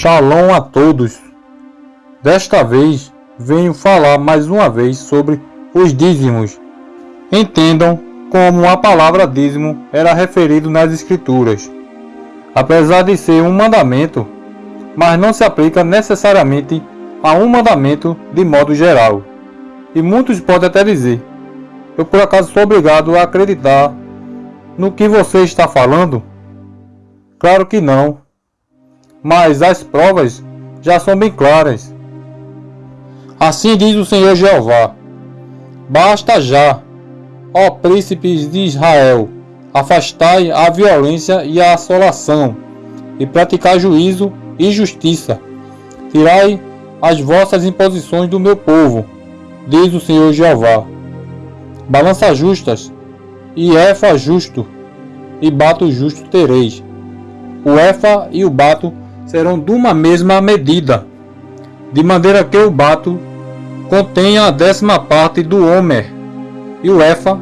Shalom a todos. Desta vez venho falar mais uma vez sobre os dízimos. Entendam como a palavra dízimo era referido nas escrituras. Apesar de ser um mandamento, mas não se aplica necessariamente a um mandamento de modo geral. E muitos podem até dizer: Eu por acaso sou obrigado a acreditar no que você está falando? Claro que não mas as provas já são bem claras. Assim diz o Senhor Jeová: Basta já, ó príncipes de Israel, afastai a violência e a assolação, e praticar juízo e justiça. Tirai as vossas imposições do meu povo, diz o Senhor Jeová. Balança justas, e efa justo, e bato justo tereis. O efa e o bato serão de uma mesma medida, de maneira que o bato contenha a décima parte do homer e o efa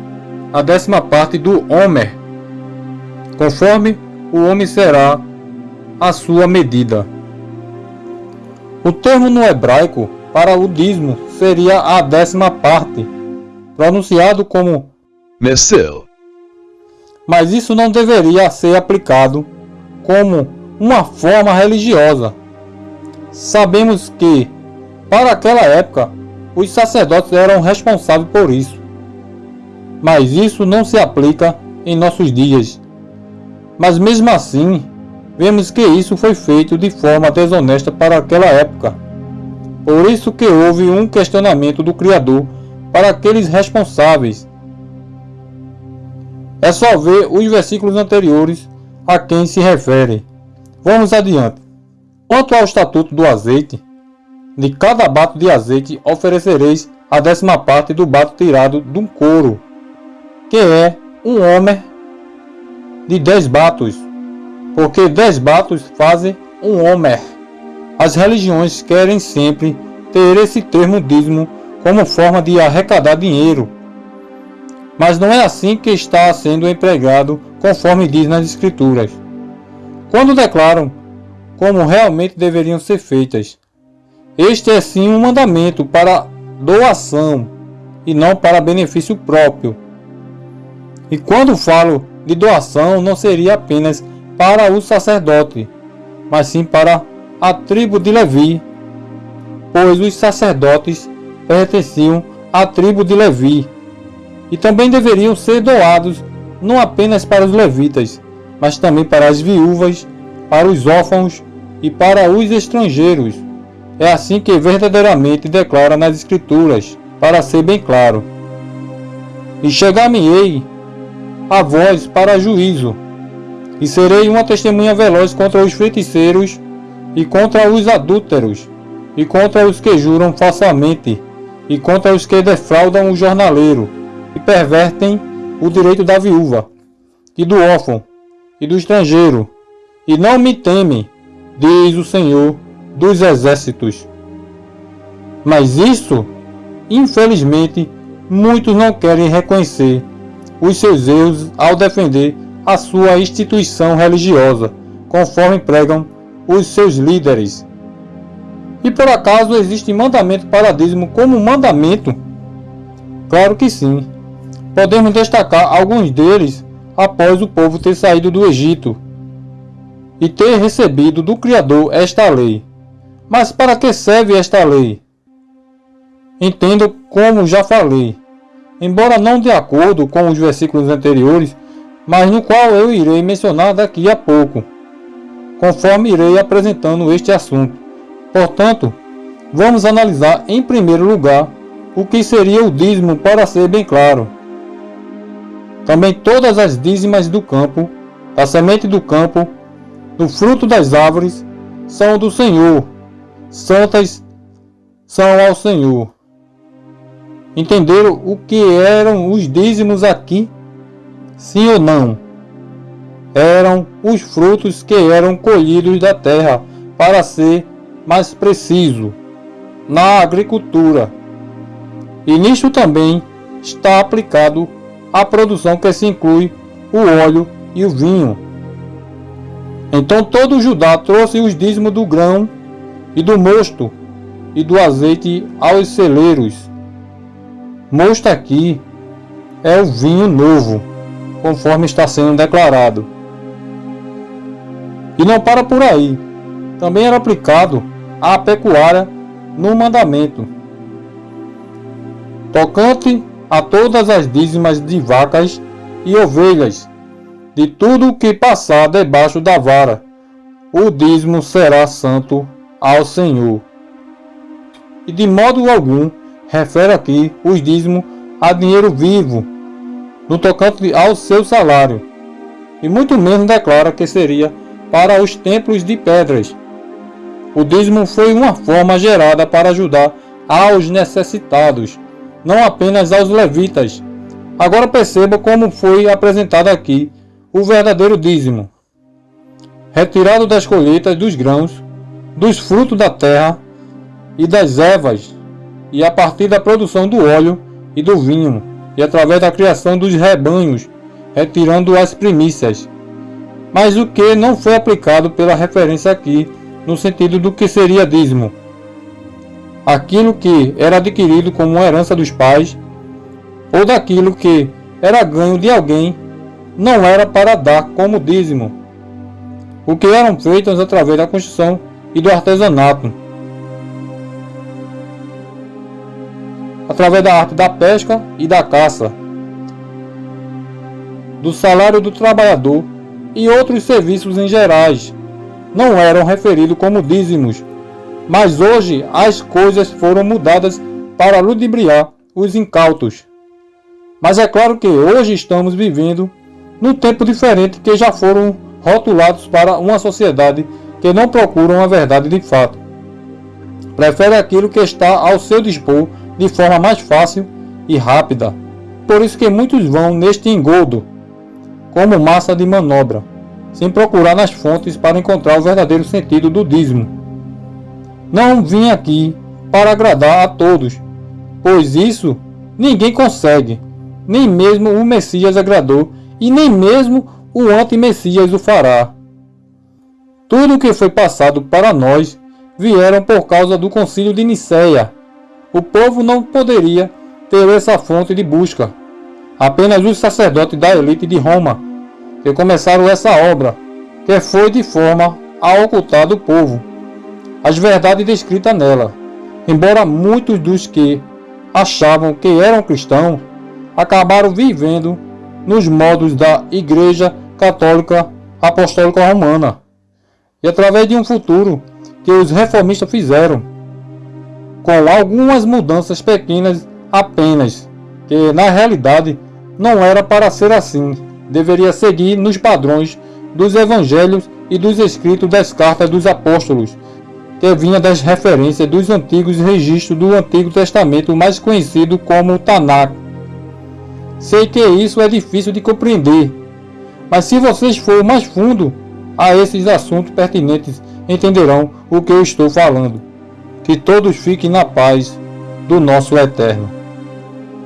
a décima parte do homer, conforme o homem será a sua medida. O termo no hebraico para o dízimo seria a décima parte, pronunciado como Messil. Mas isso não deveria ser aplicado como uma forma religiosa. Sabemos que, para aquela época, os sacerdotes eram responsáveis por isso. Mas isso não se aplica em nossos dias. Mas mesmo assim, vemos que isso foi feito de forma desonesta para aquela época. Por isso que houve um questionamento do Criador para aqueles responsáveis. É só ver os versículos anteriores a quem se refere. Vamos adiante. Quanto ao estatuto do azeite, de cada bato de azeite oferecereis a décima parte do bato tirado de um couro, que é um homem de dez batos, porque dez batos fazem um homem. As religiões querem sempre ter esse termo dízimo como forma de arrecadar dinheiro. Mas não é assim que está sendo empregado conforme diz nas escrituras quando declaram como realmente deveriam ser feitas. Este é sim um mandamento para doação e não para benefício próprio. E quando falo de doação, não seria apenas para o sacerdote, mas sim para a tribo de Levi, pois os sacerdotes pertenciam à tribo de Levi e também deveriam ser doados não apenas para os levitas, mas também para as viúvas, para os órfãos e para os estrangeiros. É assim que verdadeiramente declara nas Escrituras, para ser bem claro. E chegar-me-ei a voz para juízo, e serei uma testemunha veloz contra os feiticeiros e contra os adúlteros, e contra os que juram falsamente, e contra os que defraudam o jornaleiro, e pervertem o direito da viúva, e do órfão, e do estrangeiro, e não me temem, diz o Senhor dos exércitos. Mas isso, infelizmente, muitos não querem reconhecer os seus erros ao defender a sua instituição religiosa, conforme pregam os seus líderes. E por acaso existe mandamento para dízimo como mandamento? Claro que sim. Podemos destacar alguns deles após o povo ter saído do Egito e ter recebido do Criador esta lei. Mas para que serve esta lei? Entendo como já falei, embora não de acordo com os versículos anteriores, mas no qual eu irei mencionar daqui a pouco, conforme irei apresentando este assunto. Portanto, vamos analisar em primeiro lugar o que seria o dízimo para ser bem claro. Também todas as dízimas do campo, a semente do campo, do fruto das árvores, são do Senhor, santas são ao Senhor. Entenderam o que eram os dízimos aqui? Sim ou não? Eram os frutos que eram colhidos da terra, para ser mais preciso, na agricultura. E nisto também está aplicado a produção que se inclui o óleo e o vinho. Então todo Judá trouxe os dízimos do grão e do mosto e do azeite aos celeiros. Mosto aqui é o vinho novo, conforme está sendo declarado. E não para por aí. Também era aplicado à pecuária no mandamento. Tocante a todas as dízimas de vacas e ovelhas, de tudo que passar debaixo da vara, o dízimo será santo ao Senhor. E de modo algum refere aqui os dízimos a dinheiro vivo, no tocante ao seu salário, e muito menos declara que seria para os templos de pedras. O dízimo foi uma forma gerada para ajudar aos necessitados, não apenas aos levitas. Agora perceba como foi apresentado aqui o verdadeiro dízimo. Retirado das colheitas dos grãos, dos frutos da terra e das ervas, e a partir da produção do óleo e do vinho, e através da criação dos rebanhos, retirando as primícias. Mas o que não foi aplicado pela referência aqui, no sentido do que seria dízimo. Aquilo que era adquirido como herança dos pais, ou daquilo que era ganho de alguém, não era para dar como dízimo. O que eram feitos através da construção e do artesanato. Através da arte da pesca e da caça, do salário do trabalhador e outros serviços em gerais, não eram referidos como dízimos, mas hoje as coisas foram mudadas para ludibriar os incautos. Mas é claro que hoje estamos vivendo num tempo diferente que já foram rotulados para uma sociedade que não procuram a verdade de fato. Prefere aquilo que está ao seu dispor de forma mais fácil e rápida. Por isso que muitos vão neste engodo como massa de manobra, sem procurar nas fontes para encontrar o verdadeiro sentido do dízimo. Não vim aqui para agradar a todos, pois isso ninguém consegue, nem mesmo o Messias agradou e nem mesmo o anti-Messias o fará. Tudo o que foi passado para nós vieram por causa do concílio de Nicéia. O povo não poderia ter essa fonte de busca. Apenas os sacerdotes da elite de Roma que começaram essa obra, que foi de forma a ocultar do povo as verdades descritas nela. Embora muitos dos que achavam que eram cristãos acabaram vivendo nos modos da Igreja Católica Apostólica Romana e através de um futuro que os reformistas fizeram, com algumas mudanças pequenas apenas, que na realidade não era para ser assim, deveria seguir nos padrões dos evangelhos e dos escritos das cartas dos apóstolos, que vinha das referências dos antigos registros do Antigo Testamento mais conhecido como Tanakh. Sei que isso é difícil de compreender, mas se vocês forem mais fundo a esses assuntos pertinentes entenderão o que eu estou falando. Que todos fiquem na paz do nosso Eterno.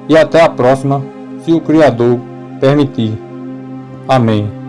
E até a próxima, se o Criador permitir. Amém.